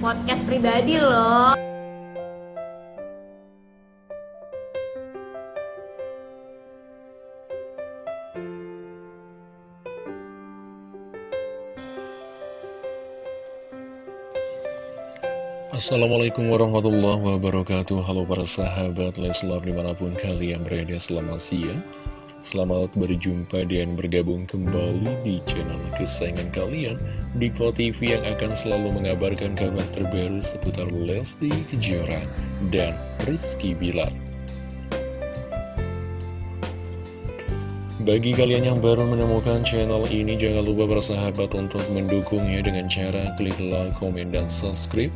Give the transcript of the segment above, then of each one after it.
podcast pribadi loh. Assalamualaikum warahmatullahi wabarakatuh Halo para sahabat Leslar di mana pun kalian berada selamat siang Selamat berjumpa dan bergabung kembali di channel kesayangan kalian Di TV yang akan selalu mengabarkan kabar terbaru seputar Lesti Kejora dan Rizky Bilar. Bagi kalian yang baru menemukan channel ini, jangan lupa bersahabat untuk mendukungnya dengan cara klik like, komen, dan subscribe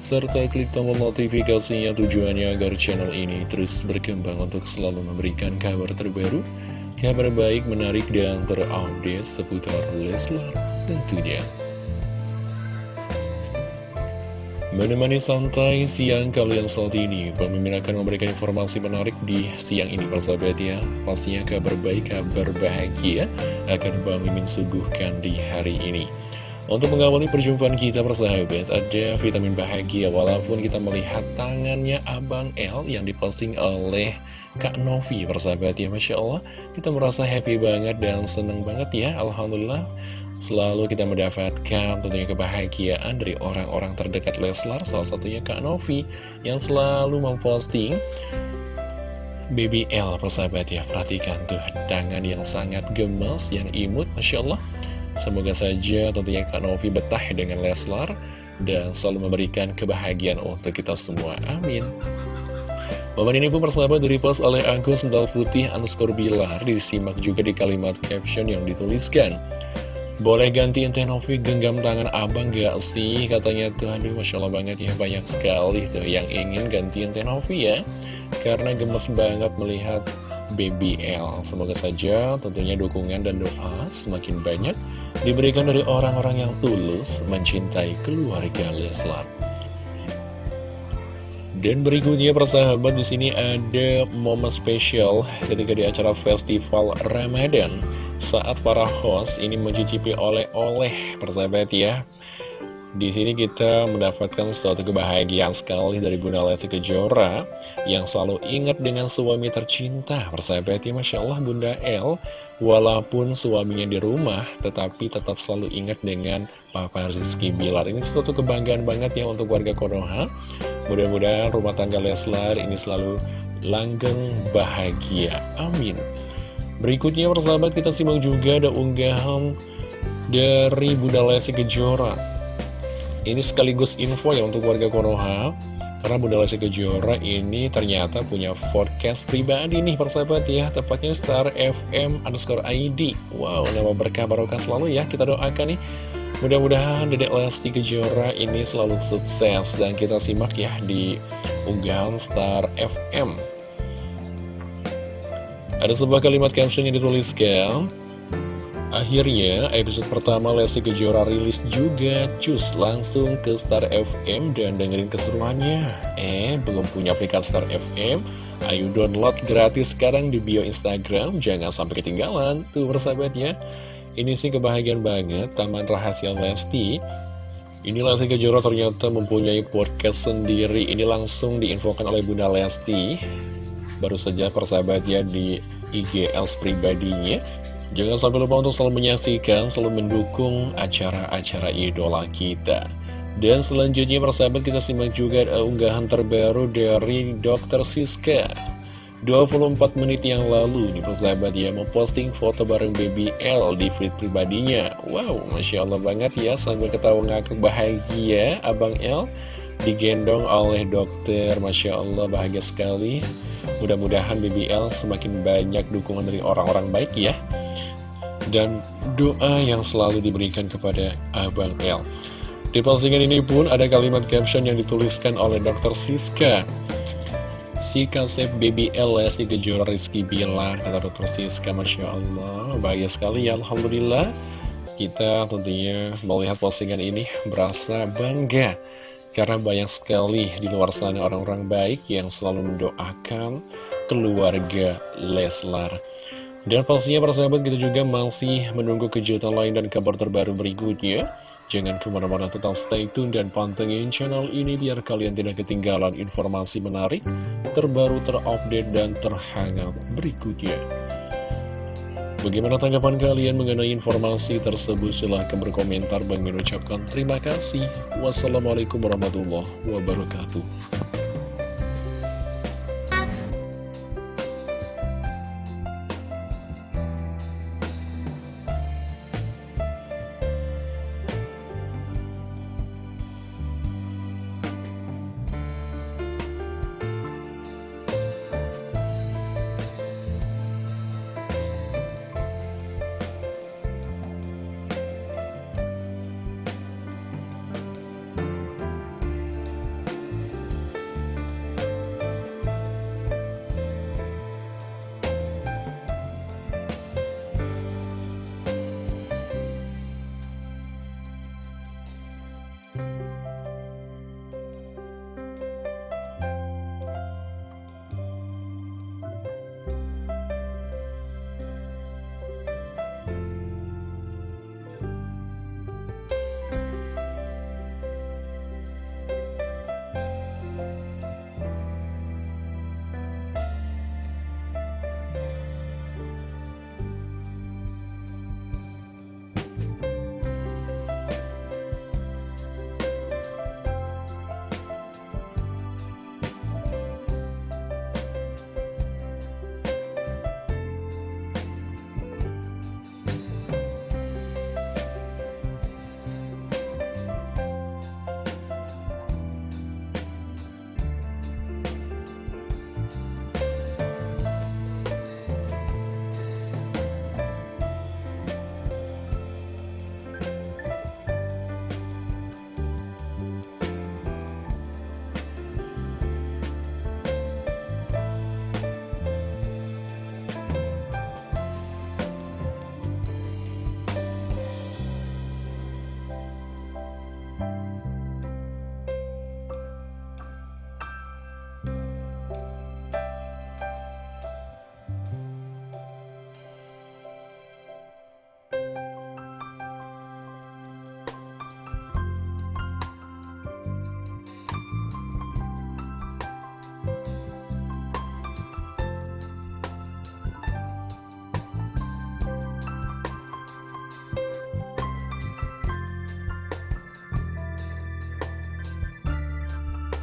serta klik tombol notifikasinya tujuannya agar channel ini terus berkembang untuk selalu memberikan kabar terbaru, kabar baik, menarik, dan terupdate seputar Leslar tentunya. Menemani santai siang kalian saat ini, pemimpin akan memberikan informasi menarik di siang ini persahabat ya. Pastinya kabar baik, kabar bahagia akan Mimin suguhkan di hari ini. Untuk mengawali perjumpaan kita persahabat, ada vitamin bahagia walaupun kita melihat tangannya Abang L yang diposting oleh Kak Novi persahabat ya Masya Allah. Kita merasa happy banget dan seneng banget ya, Alhamdulillah. Selalu kita mendapatkan tentunya kebahagiaan dari orang-orang terdekat Leslar, salah satunya Kak Novi yang selalu memposting BBL persahabat ya Perhatikan tuh tangan yang sangat gemas, yang imut Masya Allah Semoga saja tentunya Kak Novi betah dengan Leslar dan selalu memberikan kebahagiaan untuk kita semua. Amin. Momen ini pun persahabat post oleh akun Sendal Putih underscore Bilar disimak juga di kalimat caption yang dituliskan. Boleh gantiin Teh Novi genggam tangan abang gak sih? Katanya tuh, aduh Masya Allah banget ya, banyak sekali tuh yang ingin gantiin Teh Novi ya. Karena gemes banget melihat BBL. Semoga saja tentunya dukungan dan doa semakin banyak diberikan dari orang-orang yang tulus mencintai keluarga Leslar. Dan berikutnya persahabat di sini ada momen spesial ketika di acara festival Ramadan saat para host ini mencicipi oleh-oleh persahabat ya. Di sini kita mendapatkan suatu kebahagiaan sekali dari Bunda Lesti Kejora yang selalu ingat dengan suami tercinta. Persahabat ya, Masya Allah Bunda L, walaupun suaminya di rumah, tetapi tetap selalu ingat dengan Papa Rizky Bilar. Ini suatu kebanggaan banget ya untuk warga Konoha. Mudah-mudahan rumah tangga Leslar ini selalu langgeng bahagia. Amin. Berikutnya persahabat kita simak juga ada unggahan dari Bunda Lesti Kejora ini sekaligus info ya untuk warga Konoha. Karena Bunda Lesti Kejora ini ternyata punya podcast pribadi nih persahabat ya. Tepatnya Star FM underscore ID Wow nama berkah barokah selalu ya. Kita doakan nih. Mudah-mudahan Dedek Lesti Kejora ini selalu sukses Dan kita simak ya di unggahan Star FM Ada sebuah kalimat caption yang dituliskan Akhirnya, episode pertama Lesti Kejora rilis juga, cus langsung ke Star FM dan dengerin keseruannya. Eh, belum punya aplikasi Star FM? Ayo download gratis sekarang di bio Instagram, jangan sampai ketinggalan. Tuh persahabat ya, ini sih kebahagiaan banget, Taman Rahasia Lesti. Ini Lesti Kejora ternyata mempunyai podcast sendiri, ini langsung diinfokan oleh Bunda Lesti. Baru saja persahabat ya di IGL pribadinya Jangan sampai lupa untuk selalu menyaksikan, selalu mendukung acara-acara idola kita. Dan selanjutnya persahabat kita simak juga unggahan terbaru dari Dr. Siska 24 menit yang lalu nih persahabat ya memposting foto bareng baby L di feed pribadinya Wow Masya Allah banget ya sambil ketawa ngakak bahagia Abang L digendong oleh dokter Masya Allah bahagia sekali Mudah-mudahan BBL semakin banyak dukungan dari orang-orang baik ya dan doa yang selalu diberikan kepada Abang L. Di postingan ini pun ada kalimat caption yang dituliskan oleh Dr. Siska. Si kasep baby L si Kejora Rizky Bilar, kata Dr. Siska, Masya Allah, bahagia sekali ya, Alhamdulillah. Kita tentunya melihat postingan ini berasa bangga karena banyak sekali di luar sana orang-orang baik yang selalu mendoakan keluarga Leslar. Dan pastinya para sahabat kita juga masih menunggu kejutan lain dan kabar terbaru berikutnya. Jangan ke mana-mana tetap stay tune dan pantengin channel ini biar kalian tidak ketinggalan informasi menarik, terbaru, terupdate, dan terhangat berikutnya. Bagaimana tanggapan kalian mengenai informasi tersebut? Silahkan berkomentar. Bang mengucapkan terima kasih. Wassalamualaikum warahmatullahi wabarakatuh.